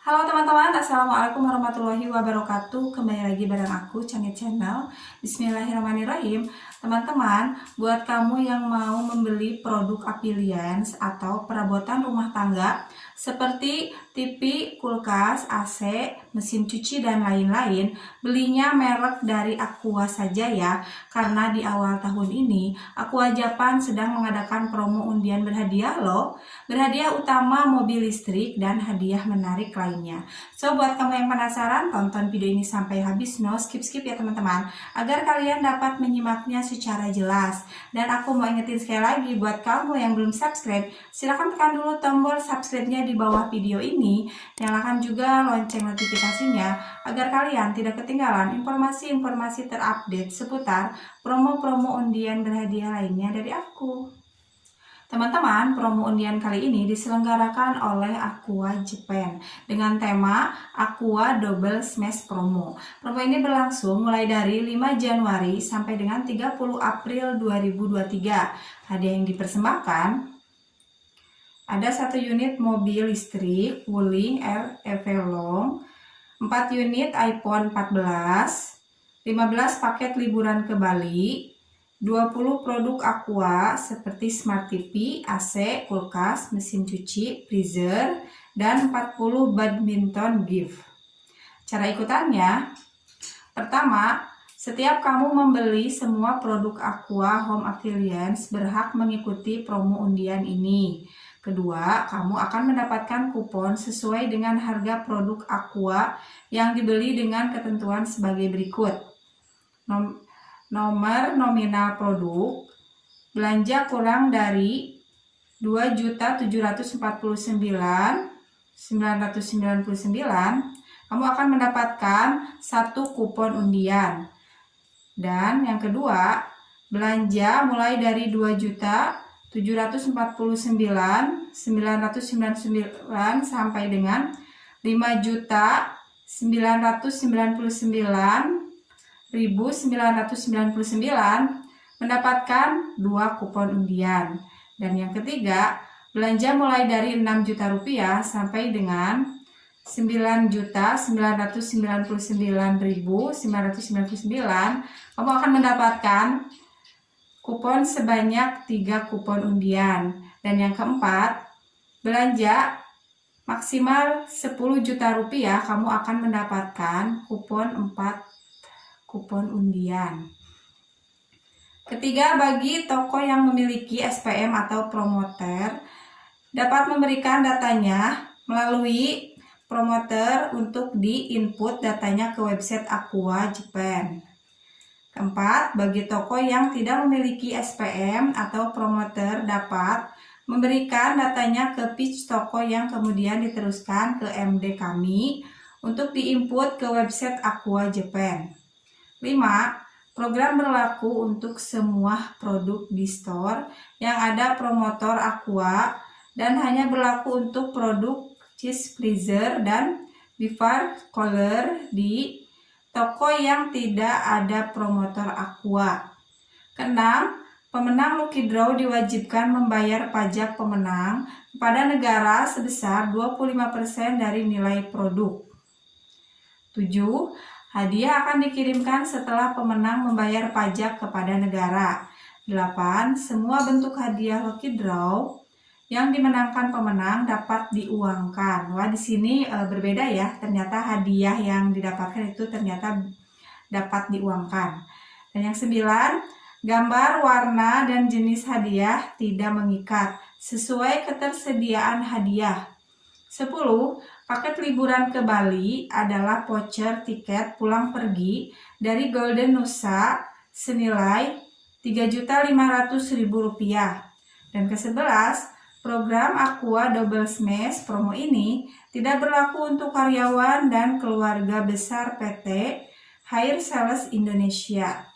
Halo teman-teman, Assalamualaikum warahmatullahi wabarakatuh. Kembali lagi bareng aku, Cangit Channel. Bismillahirrahmanirrahim. Teman-teman, buat kamu yang mau membeli produk Apilians Atau perabotan rumah tangga Seperti TV, kulkas, AC, mesin cuci, dan lain-lain Belinya merek dari Aqua saja ya. Karena di awal tahun ini Aqua Japan sedang mengadakan promo undian berhadiah loh. Berhadiah utama mobil listrik dan hadiah menarik lain lainnya. So, buat kamu yang penasaran, tonton video ini sampai habis, no skip-skip ya teman-teman, agar kalian dapat menyimaknya secara jelas. Dan aku mau ingetin sekali lagi, buat kamu yang belum subscribe, silahkan tekan dulu tombol subscribe-nya di bawah video ini, nyalakan juga lonceng notifikasinya, agar kalian tidak ketinggalan informasi-informasi terupdate seputar promo-promo undian berhadiah lainnya dari aku. Teman-teman, promo undian kali ini diselenggarakan oleh Aqua Japan dengan tema Aqua Double Smash Promo. Promo ini berlangsung mulai dari 5 Januari sampai dengan 30 April 2023. Hadiah yang dipersembahkan ada satu unit mobil listrik Wuling Air Evelong, 4 unit iPhone 14, 15 paket liburan ke Bali, 20 produk Aqua seperti Smart TV, AC, kulkas, mesin cuci, freezer, dan 40 badminton gift. Cara ikutannya, pertama, setiap kamu membeli semua produk Aqua Home Appliance berhak mengikuti promo undian ini. Kedua, kamu akan mendapatkan kupon sesuai dengan harga produk Aqua yang dibeli dengan ketentuan sebagai berikut. Nomor nominal produk belanja kurang dari 2.749.999 kamu akan mendapatkan satu kupon undian. Dan yang kedua belanja mulai dari 2.749.999 sampai dengan 5.999 1999 mendapatkan dua kupon undian. Dan yang ketiga, belanja mulai dari 6 juta rupiah sampai dengan 9 juta 999.999 kamu akan mendapatkan kupon sebanyak 3 kupon undian. Dan yang keempat, belanja maksimal 10 juta rupiah kamu akan mendapatkan kupon 4 kupon undian. Ketiga, bagi toko yang memiliki SPM atau promoter, dapat memberikan datanya melalui promoter untuk di-input datanya ke website Aqua Japan. Keempat, bagi toko yang tidak memiliki SPM atau promoter dapat memberikan datanya ke pitch toko yang kemudian diteruskan ke MD kami untuk di-input ke website Aqua Japan. 5. Program berlaku untuk semua produk di store yang ada promotor Aqua dan hanya berlaku untuk produk cheese freezer dan bevar cooler di toko yang tidak ada promotor Aqua. Keenam, pemenang Lucky Draw diwajibkan membayar pajak pemenang kepada negara sebesar 25% dari nilai produk. 7. Hadiah akan dikirimkan setelah pemenang membayar pajak kepada negara. 8. Semua bentuk hadiah lucky draw yang dimenangkan pemenang dapat diuangkan. Wah, di sini e, berbeda ya. Ternyata hadiah yang didapatkan itu ternyata dapat diuangkan. Dan yang sembilan, gambar, warna, dan jenis hadiah tidak mengikat sesuai ketersediaan hadiah. 10. Paket liburan ke Bali adalah voucher tiket pulang pergi dari Golden Nusa senilai Rp3.500.000. Dan ke-11, program Aqua Double Smash promo ini tidak berlaku untuk karyawan dan keluarga besar PT Hair Sales Indonesia.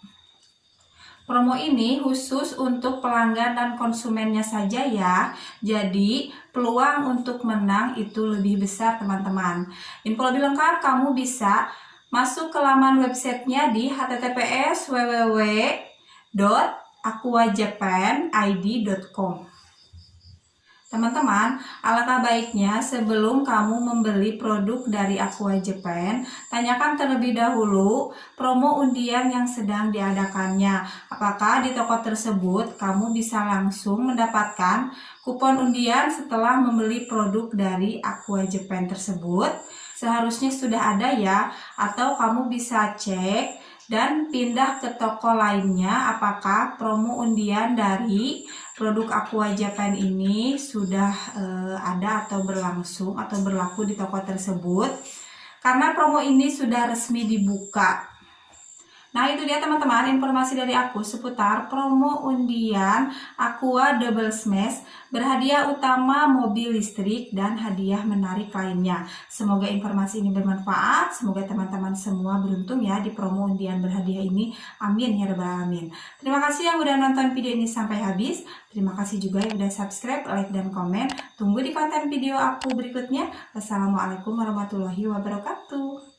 Promo ini khusus untuk pelanggan dan konsumennya saja ya. Jadi peluang untuk menang itu lebih besar teman-teman. Info lebih lengkap kamu bisa masuk ke laman websitenya di https www.aquajapanid.com Teman-teman, alangkah baiknya sebelum kamu membeli produk dari Aqua Japan, tanyakan terlebih dahulu promo undian yang sedang diadakannya. Apakah di toko tersebut kamu bisa langsung mendapatkan kupon undian setelah membeli produk dari Aqua Japan tersebut? Seharusnya sudah ada ya, atau kamu bisa cek dan pindah ke toko lainnya apakah promo undian dari produk Aqua Japan ini sudah uh, ada atau berlangsung atau berlaku di toko tersebut? Karena promo ini sudah resmi dibuka Nah itu dia teman-teman informasi dari aku seputar promo undian Aqua Double Smash berhadiah utama mobil listrik dan hadiah menarik lainnya. Semoga informasi ini bermanfaat, semoga teman-teman semua beruntung ya di promo undian berhadiah ini. Amin ya rabbal alamin. Terima kasih yang udah nonton video ini sampai habis. Terima kasih juga yang udah subscribe, like, dan komen. Tunggu di konten video aku berikutnya. Wassalamualaikum warahmatullahi wabarakatuh.